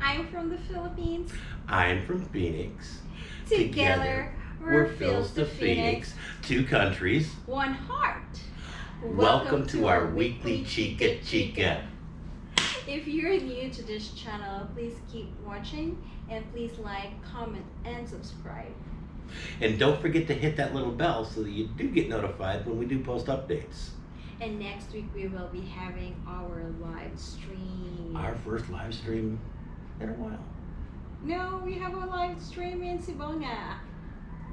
I'm from the Philippines. I'm from Phoenix. Together, we're Phil's the Phoenix. Two countries. One heart. Welcome, to our weekly Chica Chica. If you're new to this channel, please keep watching and please like, comment, and subscribe. And don't forget to hit that little bell so that you do get notified when we do post updates. And next week we will be having our live stream. Our first live stream in a while. No, we have a live stream in Sibonga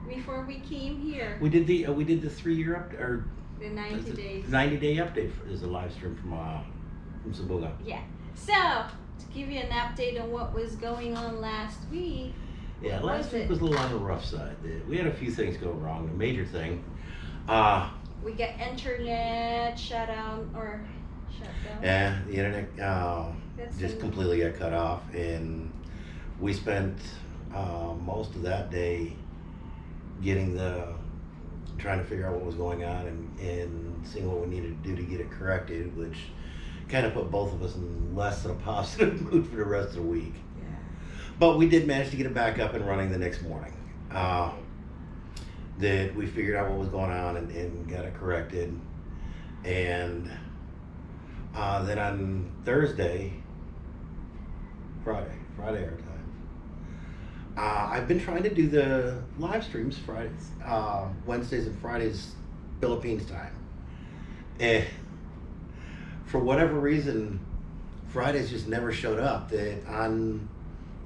before we came here. We did the uh, we did the three year up or The 90 days. ninety day update for, is a live stream from uh, from Sibonga. Yeah. So, to give you an update on what was going on last week, Yeah, last was week it? was a little on the rough side. We had a few things go wrong. The major thing, uh, we got internet shut down or. Yeah, the internet uh, just completely got cut off, and we spent uh, most of that day getting the trying to figure out what was going on and, and seeing what we needed to do to get it corrected, which kind of put both of us in less than a positive mood for the rest of the week. Yeah. But we did manage to get it back up and running the next morning. Uh, that we figured out what was going on and, and got it corrected. And uh, then on Thursday, Friday, Friday our time, uh, I've been trying to do the live streams Fridays, uh, Wednesdays and Fridays, Philippines time. And for whatever reason, Fridays just never showed up. That on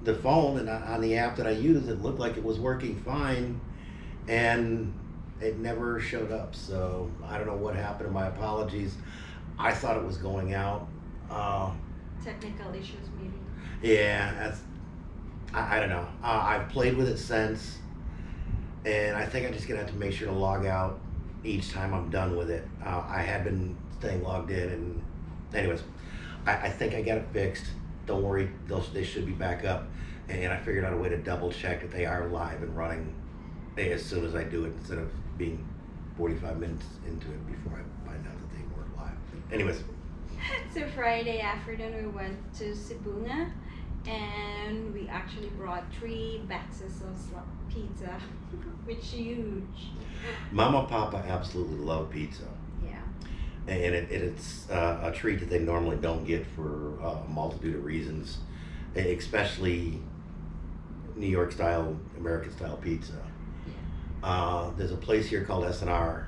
the phone and on the app that I use, it looked like it was working fine, and it never showed up. So I don't know what happened. My apologies. I thought it was going out. Uh, Technical issues, maybe. yeah, that's. I, I don't know. Uh, I've played with it since, and I think I'm just gonna have to make sure to log out each time I'm done with it. Uh, I had been staying logged in, and anyways, I, I think I got it fixed. Don't worry, they'll, they should be back up. And I figured out a way to double check that they are live and running as soon as I do it, instead of being 45 minutes into it before I find out that they. Anyways, So Friday afternoon we went to Sibonga and we actually brought three boxes of pizza, which is huge. Mama Papa absolutely love pizza. Yeah. and it, it's uh, a treat that they normally don't get for uh, a multitude of reasons, especially New York style, American style pizza. Uh, there's a place here called S&R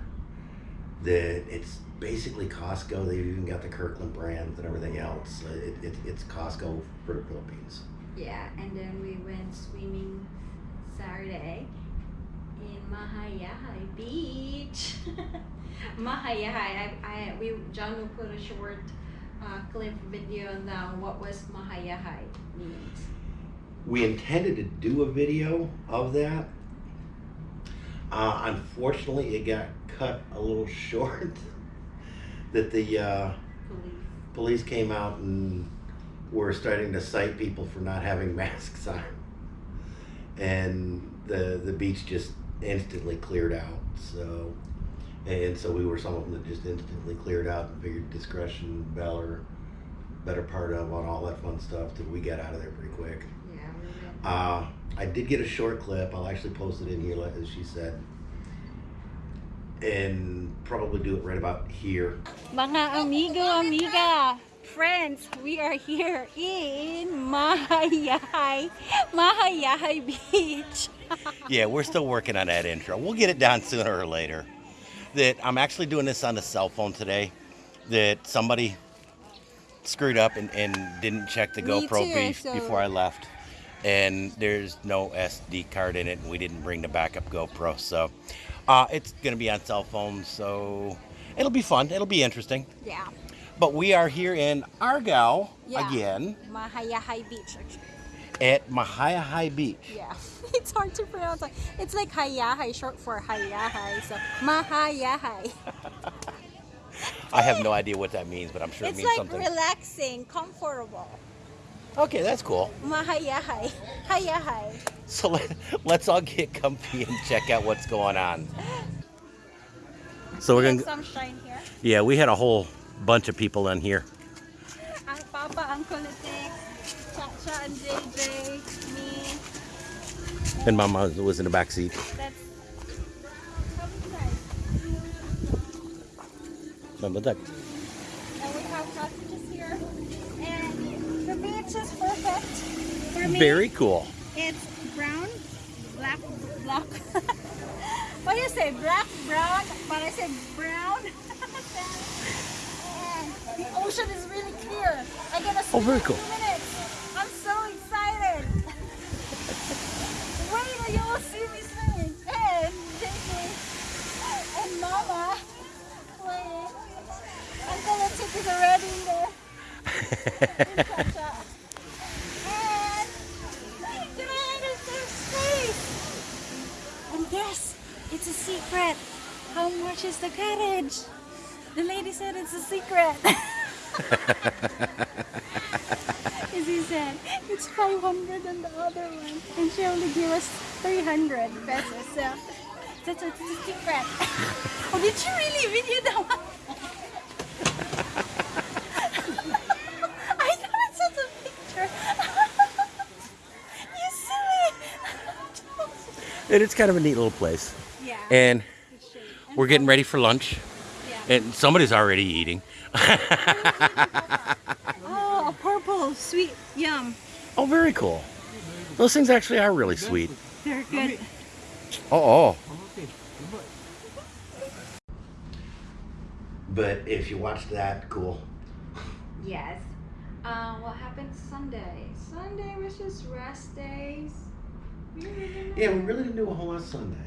that it's basically Costco. They've even got the Kirkland brands and everything else. It, it, it's Costco for the Philippines. Yeah, and then we went swimming Saturday in Mahayahai Beach. Mahayahai, I, I, we, John will put a short uh, clip video on what was Mahayahai means. We intended to do a video of that. Uh, unfortunately, it got cut a little short. That the uh, Police. police came out and were starting to cite people for not having masks on, and the the beach just instantly cleared out. So, and so we were some of them that just instantly cleared out and figured discretion, valor, better part of on all that fun stuff that we got out of there pretty quick. Yeah. Uh, I did get a short clip. I'll actually post it in here, as she said, and probably do it right about here. Mga amigo, amiga, friends, we are here in Mahayahai, Mahayahai Beach. yeah, we're still working on that intro. We'll get it done sooner or later. That I'm actually doing this on the cell phone today. That somebody screwed up and, and didn't check the Me GoPro too, be- so- before I left. And there's no SD card in it, and we didn't bring the backup GoPro. So uh, it's going to be on cell phone. So it'll be fun. It'll be interesting. Yeah, But we are here in Argao Yeah. again Mahayahai Beach. Actually. at Mahayahai Beach. Yeah, it's hard to pronounce. It's like Hayahai, short for Hayahai. So Mahayahai. I have no idea what that means, but I'm sure it It's means like something. relaxing, comfortable. Okay, that's cool. Mahayahai, Hayahai. So let, let's all get comfy and check out what's going on. So we're gonna, some shine here. yeah, we had a whole bunch of people in here. Ang Papa, ang kulitik. Cha cha. and JJ, me. And Mama was in the back seat. That's come inside. Remember that? And we have sausages here. Beach is perfect for me. Very cool. It's brown, black, black. what do you say? Black, brown, but I say brown. and the ocean is really clear. I'm gonna swim Oh, very cool. minutes. I'm so excited. Wait till you will see me swimming. And JJ and Mama playing. Uncle and Chick is already in there. in Pacha. And Grand is their space. And guess it's a secret. How much is the cottage? The lady said it's a secret. As he said, it's 500 on the other one. And she only gave us 300 pesos. So that's a, it's a secret. oh, did you really video that one? I thought it's just a picture. you silly. And it's kind of a neat little place. Yeah. And it's shade. And we're getting ready for lunch. Yeah. And somebody's already eating. Oh, a purple sweet yum. oh, very cool. Those things actually are really sweet. They're good. Oh, oh. But if you watch that, cool. Yes. Uh, what happened Sunday? Sunday was just rest days. We really Yeah, we really didn't do a whole lot Sunday.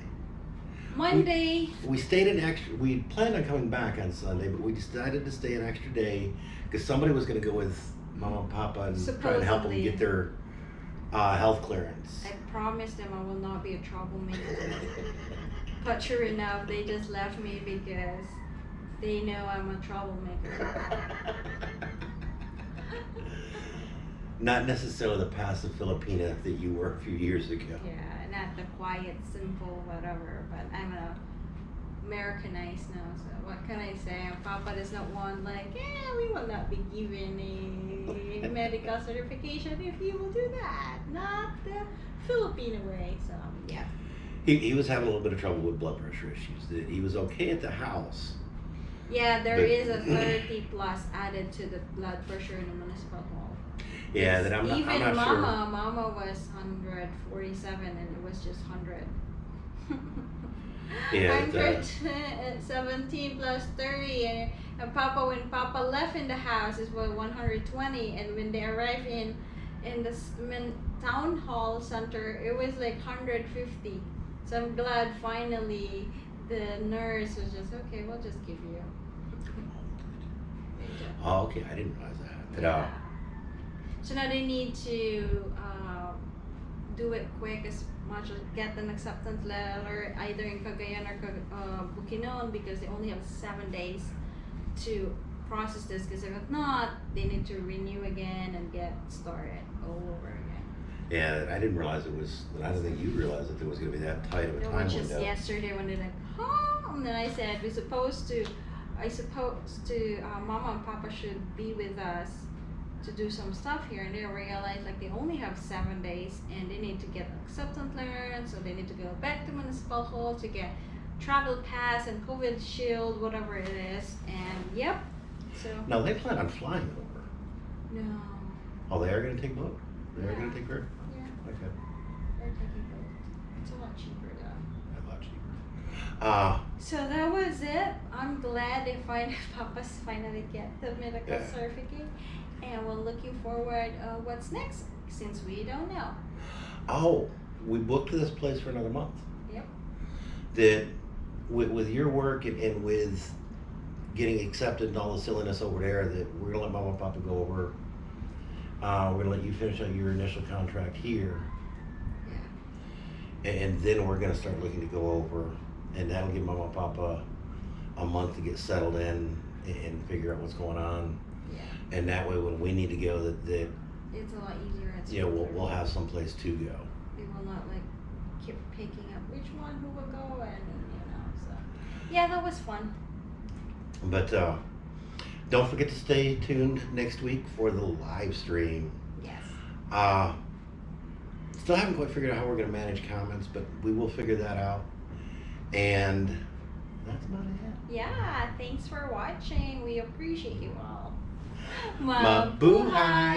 Monday. We stayed an extra. We planned on coming back on Sunday, but we decided to stay an extra day because somebody was going to go with Mama and Papa and try and help them get their uh, health clearance. I promised them I will not be a troublemaker. but sure enough, they just left me because they know I'm a troublemaker. Not necessarily the passive Filipina that you were a few years ago. Yeah, not the quiet, simple, whatever. But I'm a Americanized now, so what can I say? Papa does not want like, yeah, we will not be given a medical certification if you will do that. Not the Filipino way. So yeah. He, he was having a little bit of trouble with blood pressure issues. That He was okay at the house. Yeah, there But- is a 30 plus added to the blood pressure in the municipal hall. Yeah, that I'm not, Even I'm not sure. Mama, Mama was 147 and it was just 100. Yeah, it, uh, 117 plus 30 and, and Papa when Papa left in the house it was 120 and when they arrived in in the town hall center it was like 150 so I'm glad finally the nurse was just okay we'll just give you Oh, okay. I didn't realize that. Yeah. So now they need to uh, do it quick as much as get an acceptance letter either in Cagayan or uh, Bukidnon because they only have seven days to process this because if not, they need to renew again and get started all over again. yeah, I didn't realize it was. I don't think you realized that there was going to be that tight of a time was just window. yesterday when they're like, huh? And then I said, we're supposed to, I supposed to, uh, Mama and Papa should be with us to do some stuff here. And they realize like they only have seven days and they need to get acceptance letter. So they need to go back to municipal hall to get travel pass and COVID shield, whatever it is. And yep. So, No, they plan on flying over. no. Oh, they are going to take boat. They are Yeah. going to take her. Yeah, Okay, they're taking boat. It's a lot cheaper though. a lot cheaper. Uh, So that was it. I'm glad they finally Papa's finally get the medical Yeah. certificate, and we're looking forward. Uh, what's next? Since we don't know. oh, we booked this place for another month. Yep. That with, with your work and, and with getting accepted and all the silliness over there, that we're gonna let Mama and Papa go over. Uh, we're gonna let you finish out your initial contract here, Yeah. and then we're gonna start looking to go over, and that'll give Mama and Papa a month to get settled in and, and figure out what's going on. Yeah. And that way, when we need to go, that, that It's a lot easier. You we'll, we'll have some place to go. We will not like keep picking up which one who will go and you know. So yeah, that was fun. But uh, don't forget to stay tuned next week for the live stream. Yes. Uh, still haven't quite figured out how we're going to manage comments, but we will figure that out. And that's about it. Yeah, thanks for watching. We appreciate you all. Mabuhay!